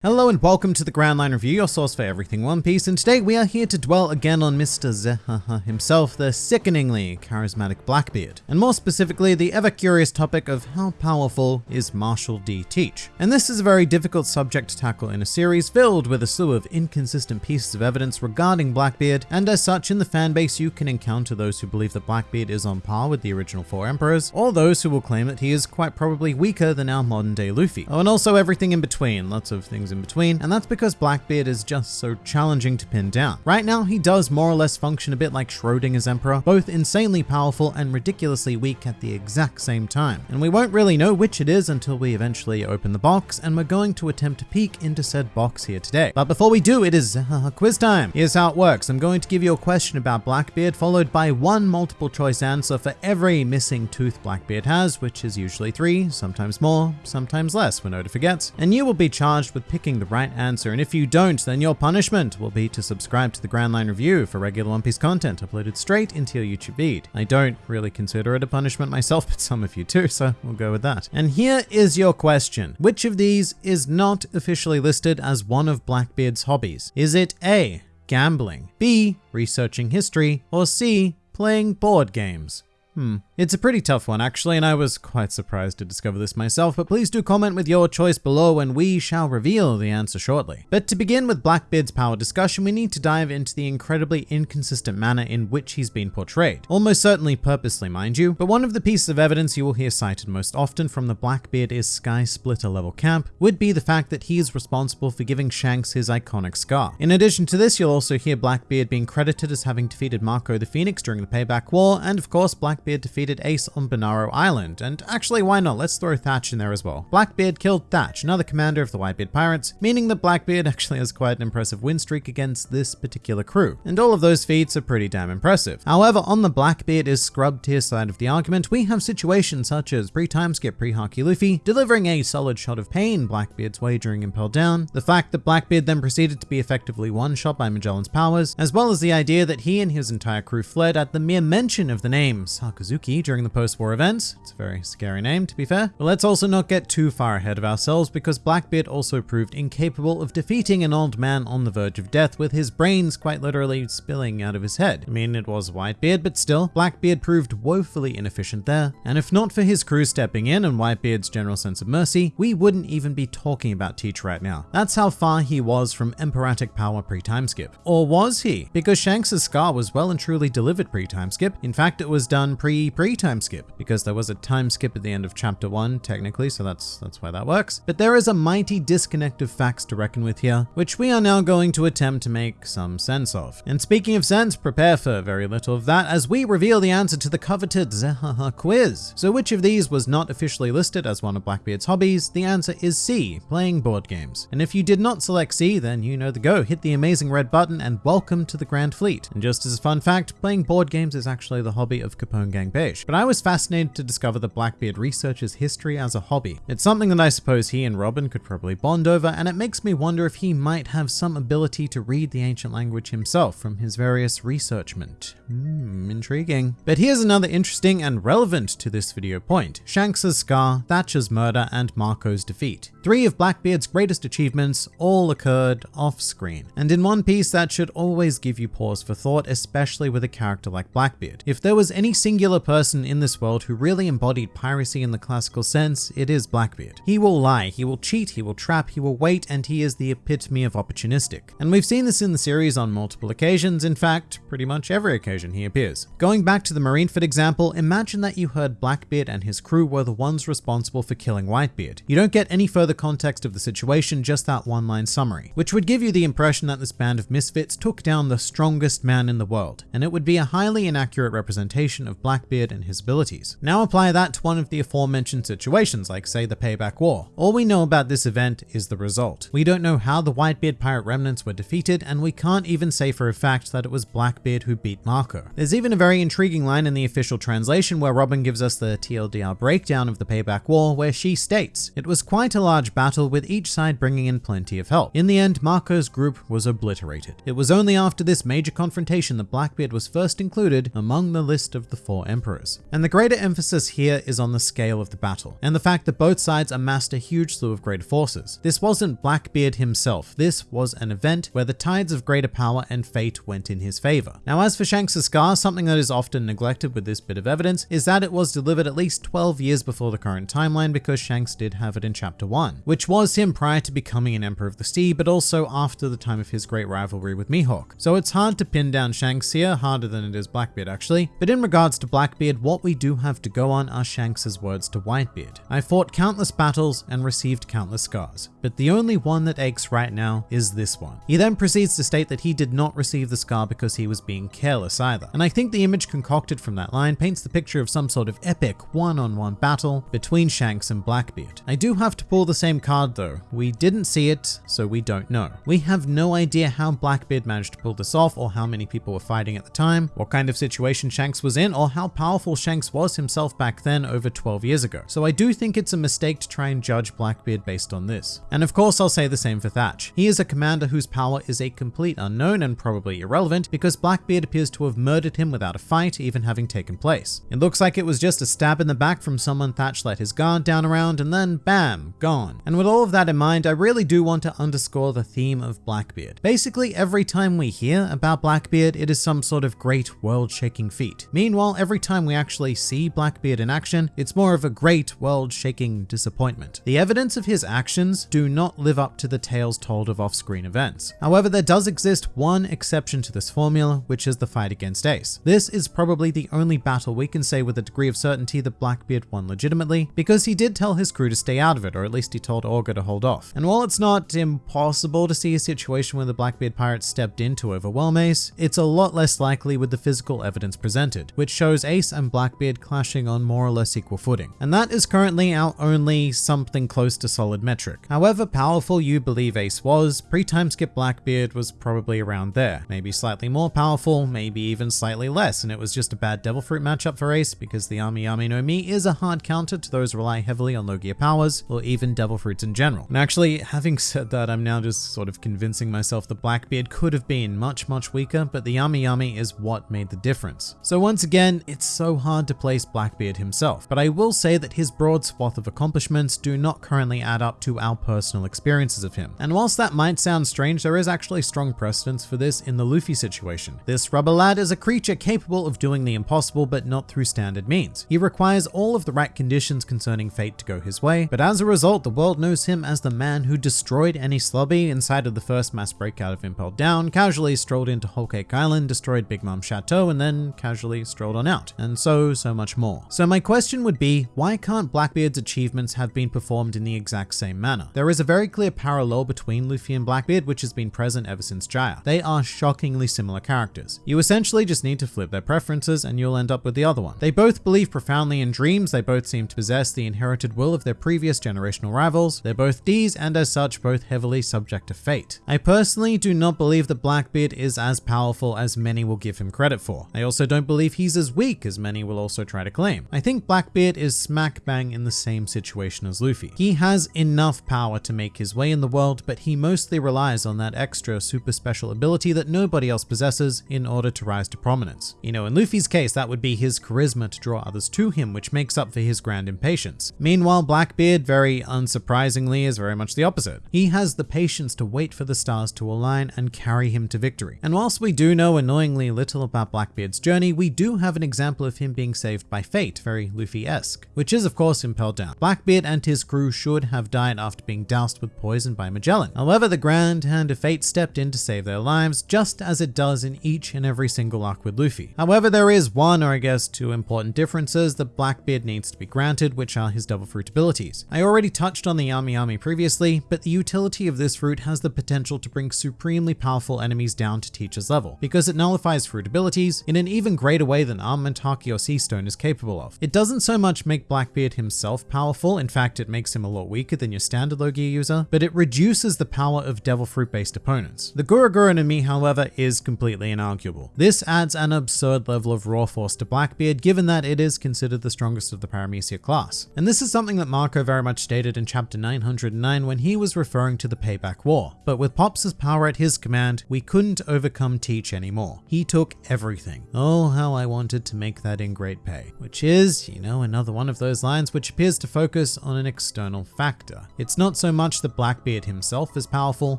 Hello and welcome to the Grand Line Review, your source for everything One Piece, and today we are here to dwell again on Mr. Zehaha himself, the sickeningly charismatic Blackbeard, and more specifically the ever-curious topic of how powerful is Marshall D. Teach. And this is a very difficult subject to tackle in a series filled with a slew of inconsistent pieces of evidence regarding Blackbeard, and as such in the fanbase you can encounter those who believe that Blackbeard is on par with the original four emperors, or those who will claim that he is quite probably weaker than our modern day Luffy. Oh, and also everything in between, lots of things in between, and that's because Blackbeard is just so challenging to pin down. Right now, he does more or less function a bit like Schrodinger's Emperor, both insanely powerful and ridiculously weak at the exact same time. And we won't really know which it is until we eventually open the box, and we're going to attempt to peek into said box here today. But before we do, it is uh, quiz time. Here's how it works. I'm going to give you a question about Blackbeard, followed by one multiple choice answer for every missing tooth Blackbeard has, which is usually three, sometimes more, sometimes less when Oda forgets. And you will be charged with picking the right right answer. And if you don't, then your punishment will be to subscribe to the Grand Line Review for regular One Piece content uploaded straight into your YouTube feed. I don't really consider it a punishment myself, but some of you do, so we'll go with that. And here is your question. Which of these is not officially listed as one of Blackbeard's hobbies? Is it A, gambling, B, researching history, or C, playing board games? Hmm. It's a pretty tough one actually, and I was quite surprised to discover this myself, but please do comment with your choice below and we shall reveal the answer shortly. But to begin with Blackbeard's power discussion, we need to dive into the incredibly inconsistent manner in which he's been portrayed. Almost certainly purposely, mind you, but one of the pieces of evidence you will hear cited most often from the Blackbeard is Sky Splitter level camp would be the fact that he is responsible for giving Shanks his iconic scar. In addition to this, you'll also hear Blackbeard being credited as having defeated Marco the Phoenix during the Payback War, and of course Blackbeard defeated defeated Ace on Banaro Island, and actually why not, let's throw Thatch in there as well. Blackbeard killed Thatch, another commander of the Whitebeard Pirates, meaning that Blackbeard actually has quite an impressive win streak against this particular crew, and all of those feats are pretty damn impressive. However, on the Blackbeard is scrubbed tier side of the argument, we have situations such as pre-time skip pre-Haki Luffy, delivering a solid shot of pain Blackbeard's way during Impel down, the fact that Blackbeard then proceeded to be effectively one-shot by Magellan's powers, as well as the idea that he and his entire crew fled at the mere mention of the name Sakazuki during the post-war events. It's a very scary name, to be fair. But let's also not get too far ahead of ourselves because Blackbeard also proved incapable of defeating an old man on the verge of death with his brains quite literally spilling out of his head. I mean, it was Whitebeard, but still, Blackbeard proved woefully inefficient there. And if not for his crew stepping in and Whitebeard's general sense of mercy, we wouldn't even be talking about Teach right now. That's how far he was from Emperoric power pre-time skip. Or was he? Because Shanks' scar was well and truly delivered pre-time skip. In fact, it was done pre-pre time skip because there was a time skip at the end of chapter one, technically, so that's that's why that works. But there is a mighty disconnect of facts to reckon with here, which we are now going to attempt to make some sense of. And speaking of sense, prepare for very little of that as we reveal the answer to the coveted Zehaha quiz. So which of these was not officially listed as one of Blackbeard's hobbies? The answer is C, playing board games. And if you did not select C, then you know the go. Hit the amazing red button and welcome to the Grand Fleet. And just as a fun fact, playing board games is actually the hobby of Capone Gang Bege. But I was fascinated to discover that Blackbeard researches history as a hobby. It's something that I suppose he and Robin could probably bond over, and it makes me wonder if he might have some ability to read the ancient language himself from his various researchment. Hmm, intriguing. But here's another interesting and relevant to this video point. Shanks' scar, Thatch's murder, and Marco's defeat. Three of Blackbeard's greatest achievements all occurred off-screen. And in One Piece, that should always give you pause for thought, especially with a character like Blackbeard. If there was any singular person person in this world who really embodied piracy in the classical sense, it is Blackbeard. He will lie, he will cheat, he will trap, he will wait, and he is the epitome of opportunistic. And we've seen this in the series on multiple occasions, in fact, pretty much every occasion he appears. Going back to the Marineford example, imagine that you heard Blackbeard and his crew were the ones responsible for killing Whitebeard. You don't get any further context of the situation, just that one line summary, which would give you the impression that this band of misfits took down the strongest man in the world, and it would be a highly inaccurate representation of Blackbeard and his abilities. Now apply that to one of the aforementioned situations, like say the Payback War. All we know about this event is the result. We don't know how the Whitebeard pirate remnants were defeated, and we can't even say for a fact that it was Blackbeard who beat Marco. There's even a very intriguing line in the official translation where Robin gives us the TLDR breakdown of the Payback War, where she states, It was quite a large battle with each side bringing in plenty of help. In the end, Marco's group was obliterated. It was only after this major confrontation that Blackbeard was first included among the list of the four emperors. Emperors. And the greater emphasis here is on the scale of the battle, and the fact that both sides amassed a huge slew of greater forces. This wasn't Blackbeard himself, this was an event where the tides of greater power and fate went in his favor. Now as for Shanks' scar, something that is often neglected with this bit of evidence is that it was delivered at least 12 years before the current timeline because Shanks did have it in chapter 1, which was him prior to becoming an Emperor of the Sea, but also after the time of his great rivalry with Mihawk. So it's hard to pin down Shanks here, harder than it is Blackbeard actually. But in regards to Blackbeard, what we do have to go on are Shanks' words to Whitebeard. I fought countless battles and received countless scars, but the only one that aches right now is this one. He then proceeds to state that he did not receive the scar because he was being careless either. And I think the image concocted from that line paints the picture of some sort of epic one-on-one -on -one battle between Shanks and Blackbeard. I do have to pull the same card though. We didn't see it, so we don't know. We have no idea how Blackbeard managed to pull this off or how many people were fighting at the time, what kind of situation Shanks was in, or how powerful Shanks was himself back then over 12 years ago. So I do think it's a mistake to try and judge Blackbeard based on this. And of course I'll say the same for Thatch. He is a commander whose power is a complete unknown and probably irrelevant because Blackbeard appears to have murdered him without a fight even having taken place. It looks like it was just a stab in the back from someone Thatch let his guard down around and then bam, gone. And with all of that in mind, I really do want to underscore the theme of Blackbeard. Basically, every time we hear about Blackbeard, it is some sort of great world-shaking feat. Meanwhile, every time we actually see Blackbeard in action, it's more of a great world-shaking disappointment. The evidence of his actions do not live up to the tales told of off-screen events. However, there does exist one exception to this formula, which is the fight against Ace. This is probably the only battle we can say with a degree of certainty that Blackbeard won legitimately, because he did tell his crew to stay out of it, or at least he told Augur to hold off. And while it's not impossible to see a situation where the Blackbeard pirates stepped in to overwhelm Ace, it's a lot less likely with the physical evidence presented, which shows Ace and Blackbeard clashing on more or less equal footing. And that is currently our only something close to solid metric. However powerful you believe Ace was, pre-time skip Blackbeard was probably around there. Maybe slightly more powerful, maybe even slightly less, and it was just a bad Devil Fruit matchup for Ace because the Yami Yami no Mi is a hard counter to those rely heavily on Logia powers, or even Devil Fruits in general. And actually, having said that, I'm now just sort of convincing myself that Blackbeard could have been much, much weaker, but the Yami Yami is what made the difference. So once again, it's so hard to place Blackbeard himself, but I will say that his broad swath of accomplishments do not currently add up to our personal experiences of him. And whilst that might sound strange, there is actually strong precedence for this in the Luffy situation. This rubber lad is a creature capable of doing the impossible, but not through standard means. He requires all of the right conditions concerning fate to go his way, but as a result, the world knows him as the man who destroyed Enies Lobby inside of the first mass breakout of Impel Down, casually strolled into Whole Cake Island, destroyed Big Mom Chateau, and then casually strolled on out, and so, so much more. So my question would be, why can't Blackbeard's achievements have been performed in the exact same manner? There is a very clear parallel between Luffy and Blackbeard, which has been present ever since Jaya. They are shockingly similar characters. You essentially just need to flip their preferences and you'll end up with the other one. They both believe profoundly in dreams, they both seem to possess the inherited will of their previous generational rivals, they're both D's and as such both heavily subject to fate. I personally do not believe that Blackbeard is as powerful as many will give him credit for. I also don't believe he's as weak as many will also try to claim. I think Blackbeard is smack bang in the same situation as Luffy. He has enough power to make his way in the world, but he mostly relies on that extra super special ability that nobody else possesses in order to rise to prominence. You know, in Luffy's case, that would be his charisma to draw others to him, which makes up for his grand impatience. Meanwhile, Blackbeard, very unsurprisingly, is very much the opposite. He has the patience to wait for the stars to align and carry him to victory. And whilst we do know annoyingly little about Blackbeard's journey, we do have an example of him being saved by fate, very Luffy-esque, which is of course Impel Down. Blackbeard and his crew should have died after being doused with poison by Magellan. However, the grand hand of fate stepped in to save their lives, just as it does in each and every single arc with Luffy. However, there is one, or I guess two important differences that Blackbeard needs to be granted, which are his Devil Fruit abilities. I already touched on the Yami Yami previously, but the utility of this fruit has the potential to bring supremely powerful enemies down to Teach's level, because it nullifies fruit abilities in an even greater way than Armament Haki or Sea Stone is capable of. It doesn't so much make Blackbeard himself powerful, in fact it makes him a lot weaker than your standard Logia User, but it reduces the power of Devil Fruit based opponents. The Gura Gura no Mi, however, is completely inarguable. This adds an absurd level of raw force to Blackbeard, given that it is considered the strongest of the Paramecia class. And this is something that Marco very much stated in chapter 909 when he was referring to the Payback War. But with Pops' power at his command, we couldn't overcome Teach anymore. He took everything. Oh, how I wanted to make that in great pay. Which is, you know, another one of those lines which appears to focus on an external factor. It's not so much that Blackbeard himself is powerful,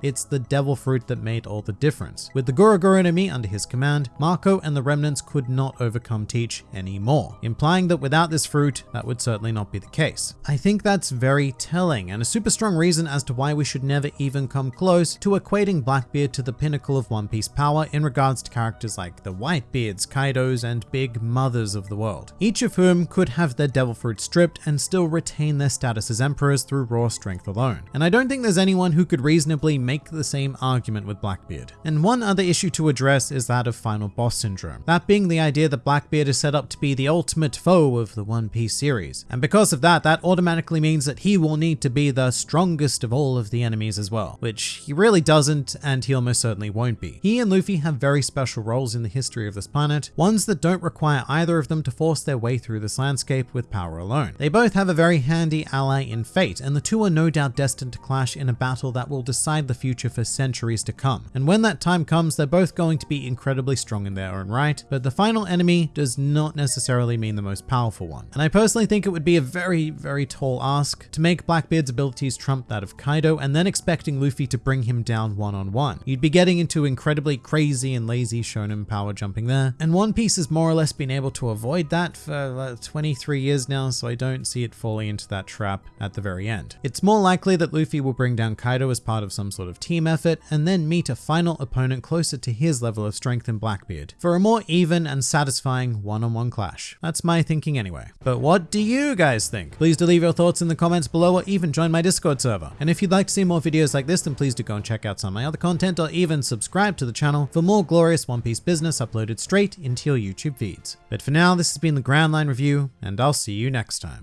it's the devil fruit that made all the difference. With the Gura no under his command, Marco and the remnants could not overcome Teach anymore, implying that without this fruit, that would certainly not be the case. I think that's very telling and a super strong reason as to why we should never even come close to equating Blackbeard to the pinnacle of One Piece power in regards to characters like the Whitebeards, Kaidos, and Big Mothers of the world, each of whom could have their devil fruit stripped and still retain their status as emperors through raw strength alone. And I don't think there's anyone who could reasonably make the same argument with Blackbeard. And one other issue to address is that of final boss syndrome, that being the idea that Blackbeard is set up to be the ultimate foe of the One Piece series. And because of that, that automatically means that he will need to be the strongest of all of the enemies as well, which he really doesn't and he almost certainly won't be. He and Luffy have very special roles in the history of this planet, ones that don't require either of them to force their way through this landscape with power alone. They both have a very handy ally in fate, and the two are no doubt destined to clash in a battle that will decide the future for centuries to come. And when that time comes, they're both going to be incredibly strong in their own right, but the final enemy does not necessarily mean the most powerful one. And I personally think it would be a very, very tall ask to make Blackbeard's abilities trump that of Kaido and then expecting Luffy to bring him down one-on-one. -on -one. You'd be getting into incredibly crazy and lazy shonen power jumping there, and One Piece has more or less been able to avoid that for uh, 23 years now, so I don't see it falling into that trap at the very end. It's more likely that Luffy will bring down Kaido as part of some sort of team effort and then meet a final opponent closer to his level of strength in Blackbeard for a more even and satisfying one-on-one -on -one clash. That's my thinking anyway. But what do you guys think? Please do leave your thoughts in the comments below or even join my Discord server. And if you'd like to see more videos like this, then please do go and check out some of my other content or even subscribe to the channel for more glorious One Piece business uploaded straight into your YouTube feeds. But for now, this has been the Grand Line Review, and I'll see you next time.